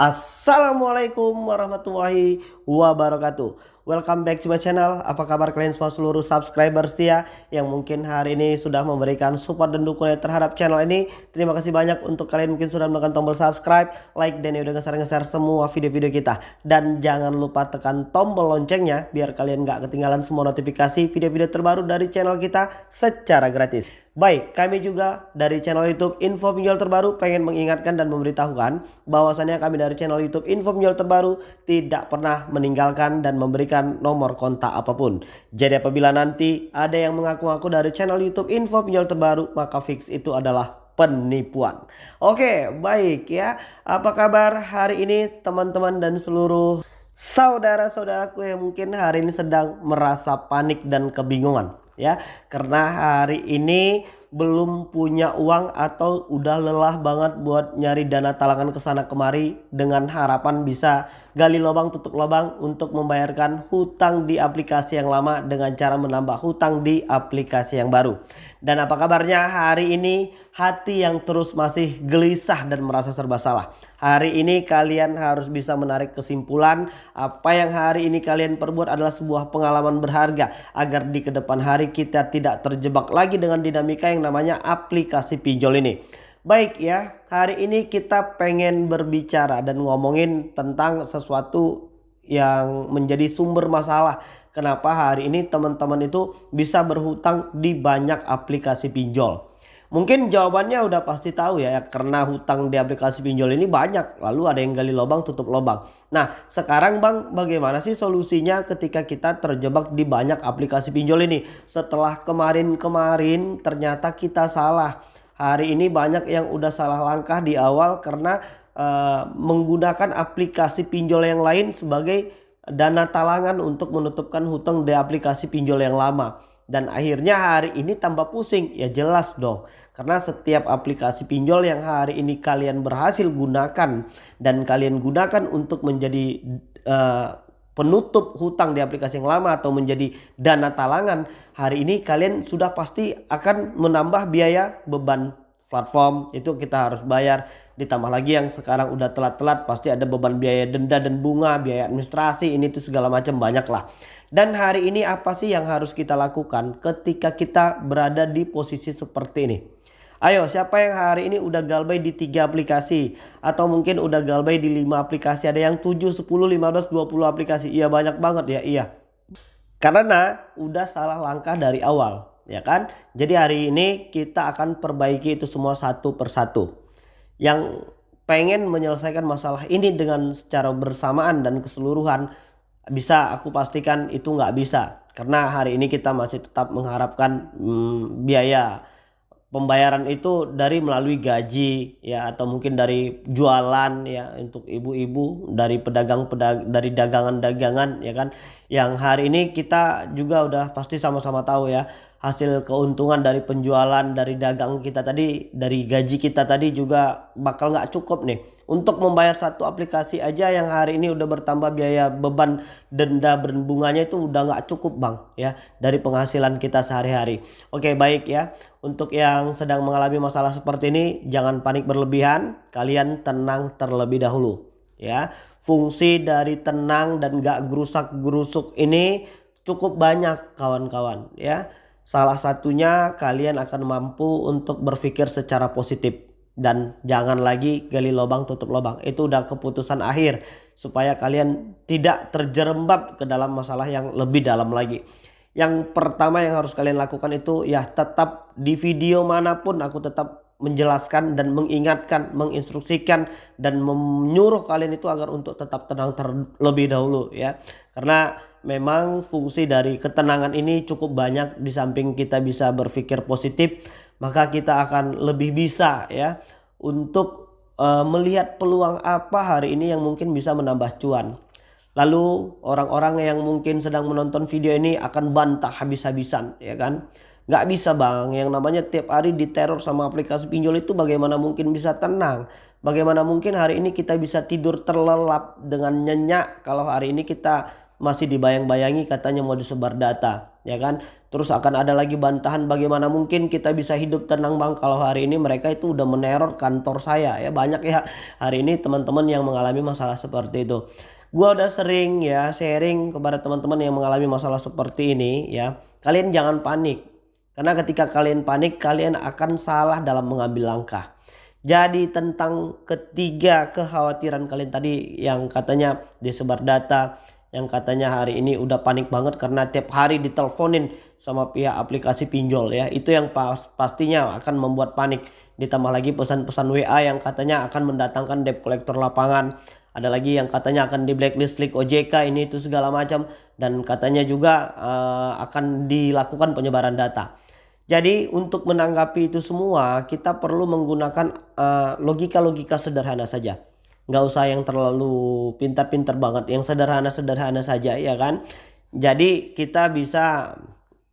Assalamualaikum warahmatullahi wabarakatuh Welcome back to my channel. Apa kabar kalian semua seluruh subscriber setia Yang mungkin hari ini sudah memberikan support dan dukungan terhadap channel ini. Terima kasih banyak untuk kalian mungkin sudah menekan tombol subscribe Like dan udah nge-share semua video-video kita. Dan jangan lupa tekan tombol loncengnya Biar kalian gak ketinggalan semua notifikasi video-video terbaru dari channel kita secara gratis. Baik, kami juga dari channel YouTube Info Pinjol Terbaru pengen mengingatkan dan memberitahukan bahwasannya kami dari channel YouTube Info Pinjol Terbaru tidak pernah meninggalkan dan memberikan nomor kontak apa pun. Jadi apabila nanti ada yang mengaku-ngaku dari channel YouTube Info Pinjol Terbaru, maka fix itu adalah penipuan. Oke, baik ya. Apa kabar hari ini teman-teman dan seluruh saudara-saudaraku yang mungkin hari ini sedang merasa panik dan kebingungan ya karena hari ini belum punya uang atau udah lelah banget buat nyari dana talangan ke sana kemari dengan harapan bisa gali lubang tutup lubang untuk membayarkan hutang di aplikasi yang lama dengan cara menambah hutang di aplikasi yang baru. Dan apa kabarnya hari ini hati yang terus masih gelisah dan merasa serba salah. Hari ini kalian harus bisa menarik kesimpulan apa yang hari ini kalian perbuat adalah sebuah pengalaman berharga agar di ke depan hari kita tidak terjebak lagi dengan dinamika yang namanya aplikasi pinjol ini. Baik ya, hari ini kita pengen berbicara dan ngomongin tentang sesuatu yang menjadi sumber masalah Kenapa hari ini teman-teman itu bisa berhutang di banyak aplikasi pinjol? Mungkin jawabannya udah pasti tahu ya, karena hutang di aplikasi pinjol ini banyak. Lalu ada yang gali lubang tutup lubang. Nah sekarang bang bagaimana sih solusinya ketika kita terjebak di banyak aplikasi pinjol ini? Setelah kemarin-kemarin ternyata kita salah. Hari ini banyak yang udah salah langkah di awal karena uh, menggunakan aplikasi pinjol yang lain sebagai dana talangan untuk menutupkan hutang di aplikasi pinjol yang lama. Dan akhirnya hari ini tambah pusing. Ya jelas dong. Karena setiap aplikasi pinjol yang hari ini kalian berhasil gunakan. Dan kalian gunakan untuk menjadi uh, penutup hutang di aplikasi yang lama atau menjadi dana talangan. Hari ini kalian sudah pasti akan menambah biaya beban platform. Itu kita harus bayar ditambah lagi yang sekarang udah telat-telat pasti ada beban biaya denda dan bunga biaya administrasi ini tuh segala macam banyak lah dan hari ini apa sih yang harus kita lakukan ketika kita berada di posisi seperti ini? Ayo siapa yang hari ini udah galbay di tiga aplikasi? Atau mungkin udah galbay di lima aplikasi? Ada yang 7, 10, 15, 20 aplikasi? Iya banyak banget ya iya. Karena udah salah langkah dari awal ya kan? Jadi hari ini kita akan perbaiki itu semua satu persatu. Yang pengen menyelesaikan masalah ini dengan secara bersamaan dan keseluruhan bisa aku pastikan itu nggak bisa. Karena hari ini kita masih tetap mengharapkan hmm, biaya pembayaran itu dari melalui gaji ya atau mungkin dari jualan ya untuk ibu-ibu dari pedagang pedag dari dagangan-dagangan ya kan. Yang hari ini kita juga udah pasti sama-sama tahu ya hasil keuntungan dari penjualan dari dagang kita tadi dari gaji kita tadi juga bakal nggak cukup nih. Untuk membayar satu aplikasi aja yang hari ini udah bertambah biaya beban denda berbunganya itu udah nggak cukup bang ya dari penghasilan kita sehari-hari. Oke baik ya. Untuk yang sedang mengalami masalah seperti ini jangan panik berlebihan. Kalian tenang terlebih dahulu ya. Fungsi dari tenang dan gak gerusak gerusuk ini cukup banyak kawan-kawan ya Salah satunya kalian akan mampu untuk berpikir secara positif dan jangan lagi gali lubang tutup lubang. Itu udah keputusan akhir supaya kalian tidak terjerembab ke dalam masalah yang lebih dalam lagi. Yang pertama yang harus kalian lakukan itu ya tetap di video mana pun aku tetap menjelaskan dan mengingatkan, menginstruksikan dan menyuruh kalian itu agar untuk tetap tenang terlebih dahulu ya. Karena memang fungsi dari ketenangan ini cukup banyak di samping kita bisa berpikir positif maka kita akan lebih bisa ya untuk uh, melihat peluang apa hari ini yang mungkin bisa menambah cuan lalu orang-orang yang mungkin sedang menonton video ini akan bantah habis-habisan ya kan nggak bisa bang yang namanya tiap hari diteror sama aplikasi pinjol itu bagaimana mungkin bisa tenang bagaimana mungkin hari ini kita bisa tidur terlelap dengan nyenyak kalau hari ini kita masih dibayang-bayangi katanya mau disebar data ya kan Terus akan ada lagi bantahan bagaimana mungkin kita bisa hidup tenang bang kalau hari ini mereka itu udah meneror kantor saya ya banyak ya hari ini teman-teman yang mengalami masalah seperti itu. Gua udah sering ya sharing kepada teman-teman yang mengalami masalah seperti ini ya. Kalian jangan panik. Karena ketika kalian panik kalian akan salah dalam mengambil langkah. Jadi tentang ketiga kekhawatiran kalian tadi yang katanya disebar data yang katanya hari ini udah panik banget karena tiap hari diteleponin sama pihak aplikasi pinjol ya. Itu yang pas, pastinya akan membuat panik. Ditambah lagi pesan-pesan WA yang katanya akan mendatangkan debt collector lapangan ada lagi yang katanya akan di blacklist list OJK ini itu segala macam. Dan katanya juga uh, akan dilakukan penyebaran data. Jadi untuk menanggapi itu semua kita perlu menggunakan eh, logika-logika uh, sederhana saja. Nggak usah yang terlalu pintar-pintar banget yang sederhana-sederhana saja ya kan? Jadi kita bisa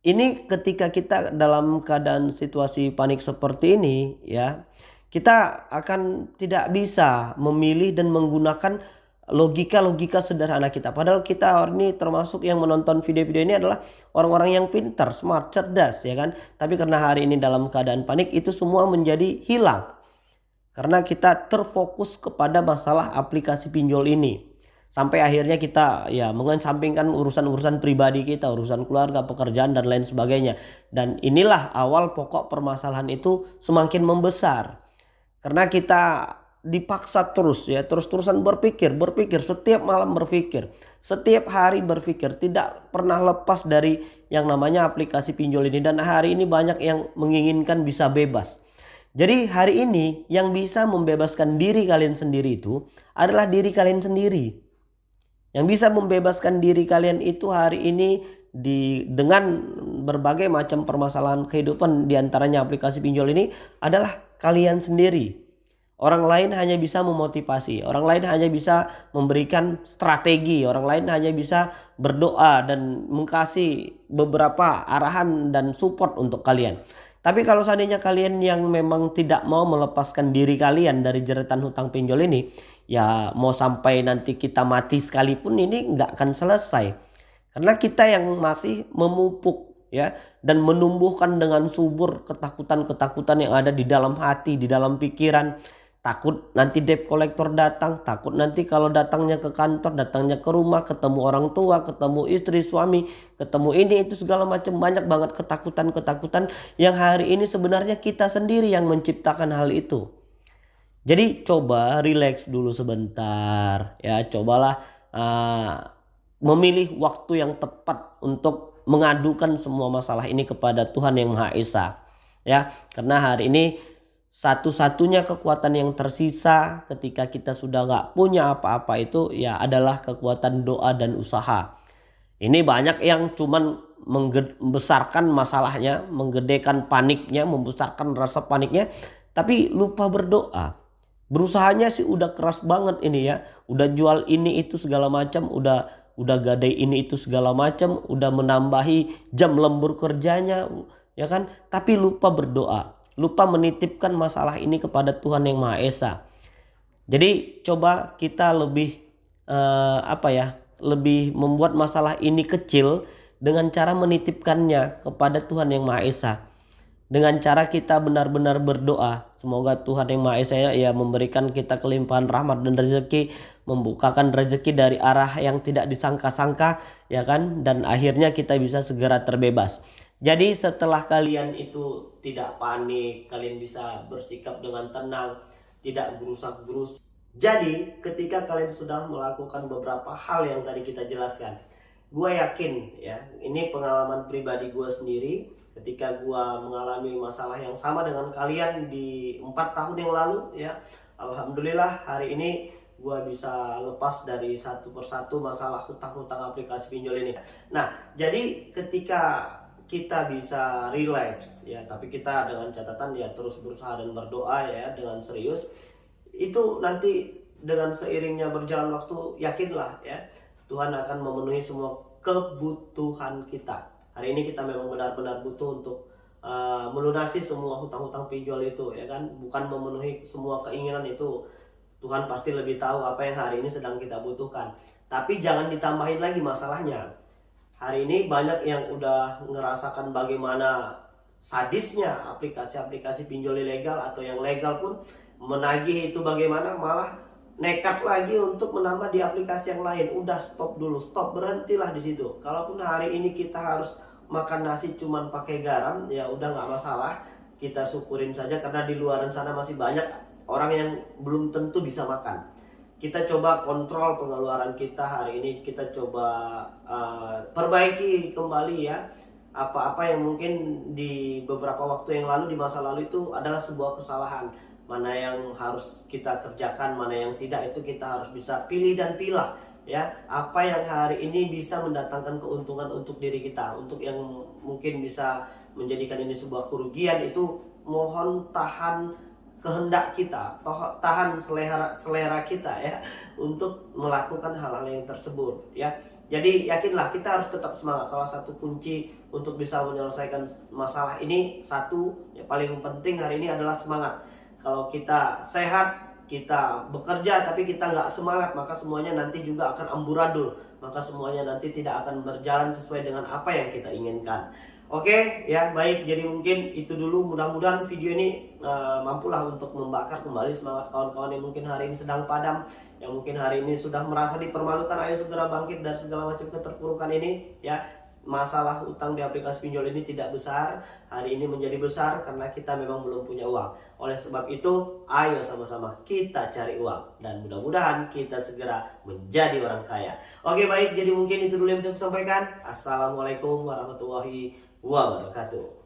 ini ketika kita dalam keadaan situasi panik seperti ini ya kita akan tidak bisa memilih dan menggunakan logika-logika sederhana kita padahal kita hari ini termasuk yang menonton video-video ini adalah orang-orang yang pintar smart cerdas ya kan tapi karena hari ini dalam keadaan panik itu semua menjadi hilang karena kita terfokus kepada masalah aplikasi pinjol ini. Sampai akhirnya kita ya mengesampingkan urusan-urusan pribadi kita, urusan keluarga, pekerjaan dan lain sebagainya. Dan inilah awal pokok permasalahan itu semakin membesar. Karena kita dipaksa terus ya, terus-terusan berpikir, berpikir, setiap malam berpikir, setiap hari berpikir, tidak pernah lepas dari yang namanya aplikasi pinjol ini. Dan hari ini banyak yang menginginkan bisa bebas. Jadi hari ini yang bisa membebaskan diri kalian sendiri itu adalah diri kalian sendiri. Yang bisa membebaskan diri kalian itu hari ini di dengan berbagai macam permasalahan kehidupan di antaranya aplikasi pinjol ini adalah kalian sendiri. Orang lain hanya bisa memotivasi, orang lain hanya bisa memberikan strategi, orang lain hanya bisa berdoa dan mengkasih beberapa arahan dan support untuk kalian. Tapi kalau seandainya kalian yang memang tidak mau melepaskan diri kalian dari jeretan hutang pinjol ini, ya mau sampai nanti kita mati sekalipun ini nggak akan selesai. Karena kita yang masih memupuk ya dan menumbuhkan dengan subur ketakutan-ketakutan yang ada di dalam hati, di dalam pikiran. Takut nanti debt collector datang takut nanti kalau datangnya ke kantor datangnya ke rumah ketemu orang tua ketemu istri suami ketemu ini itu segala macam. Banyak banget ketakutan-ketakutan yang hari ini sebenarnya kita sendiri yang menciptakan hal itu. Jadi coba relax dulu sebentar ya. Cobalah uh, memilih waktu yang tepat untuk mengadukan semua masalah ini kepada Tuhan yang Maha Esa ya karena hari ini satu-satunya kekuatan yang tersisa ketika kita sudah nggak punya apa-apa itu ya adalah kekuatan doa dan usaha. Ini banyak yang cuman membesarkan masalahnya, menggedekan paniknya, membesarkan rasa paniknya, tapi lupa berdoa. Berusahanya sih udah keras banget ini ya, udah jual ini itu segala macam, udah udah gadai ini itu segala macam, udah menambahi jam lembur kerjanya, ya kan? Tapi lupa berdoa lupa menitipkan masalah ini kepada Tuhan yang Maha Esa. Jadi coba kita lebih eh, apa ya, lebih membuat masalah ini kecil dengan cara menitipkannya kepada Tuhan yang Maha Esa. Dengan cara kita benar-benar berdoa, semoga Tuhan yang Maha Esa ya memberikan kita kelimpahan rahmat dan rezeki, membukakan rezeki dari arah yang tidak disangka-sangka, ya kan? Dan akhirnya kita bisa segera terbebas. Jadi setelah kalian itu tidak panik, kalian bisa bersikap dengan tenang, tidak gerusak-gerus. Jadi ketika kalian sudah melakukan beberapa hal yang tadi kita jelaskan, gue yakin ya, ini pengalaman pribadi gue sendiri ketika gue mengalami masalah yang sama dengan kalian di empat tahun yang lalu ya. Alhamdulillah hari ini gue bisa lepas dari satu persatu masalah hutang-hutang aplikasi pinjol ini. Nah, jadi ketika kita bisa relax ya tapi kita dengan catatan ya terus berusaha dan berdoa ya dengan serius itu nanti dengan seiringnya berjalan waktu yakinlah ya Tuhan akan memenuhi semua kebutuhan kita hari ini kita memang benar-benar butuh untuk uh, melunasi semua hutang-hutang pinjol itu ya kan? Bukan memenuhi semua keinginan itu. Tuhan pasti lebih tahu apa yang hari ini sedang kita butuhkan. Tapi jangan ditambahin lagi masalahnya. Hari ini banyak yang udah ngerasakan bagaimana sadisnya aplikasi-aplikasi pinjol ilegal atau yang legal pun menagih itu bagaimana malah nekat lagi untuk menambah di aplikasi yang lain. Udah stop dulu. Stop berhentilah di situ. Kalaupun hari ini kita harus makan nasi cuman pakai garam ya udah nggak masalah. Kita syukurin saja karena di luar sana masih banyak orang yang belum tentu bisa makan. Kita coba kontrol pengeluaran kita hari ini. Kita coba uh, perbaiki kembali ya. Apa-apa yang mungkin di beberapa waktu yang lalu di masa lalu itu adalah sebuah kesalahan mana yang harus kita kerjakan mana yang tidak itu kita harus bisa pilih dan pilah ya apa yang hari ini bisa mendatangkan keuntungan untuk diri kita untuk yang mungkin bisa menjadikan ini sebuah kerugian itu mohon tahan kehendak kita, tahan selera selera kita ya untuk melakukan hal-hal yang tersebut ya. Jadi yakinlah kita harus tetap semangat. Salah satu kunci untuk bisa menyelesaikan masalah ini satu yang paling penting hari ini adalah semangat. Kalau kita sehat, kita bekerja tapi kita nggak semangat maka semuanya nanti juga akan amburadul. Maka semuanya nanti tidak akan berjalan sesuai dengan apa yang kita inginkan. Oke ya baik. Jadi mungkin itu dulu. Mudah-mudahan video ini uh, mampulah untuk membakar kembali semangat kawan-kawan yang mungkin hari ini sedang padam yang mungkin hari ini sudah merasa dipermalukan. Ayo segera bangkit dari segala macam keterpurukan ini ya. Masalah utang di aplikasi pinjol ini tidak besar. Hari ini menjadi besar karena kita memang belum punya uang oleh sebab itu ayo sama-sama kita cari uang dan mudah-mudahan kita segera menjadi orang kaya. Oke baik. Jadi mungkin itu dulu yang bisa saya sampaikan. Assalamualaikum warahmatullahi wabarakatuh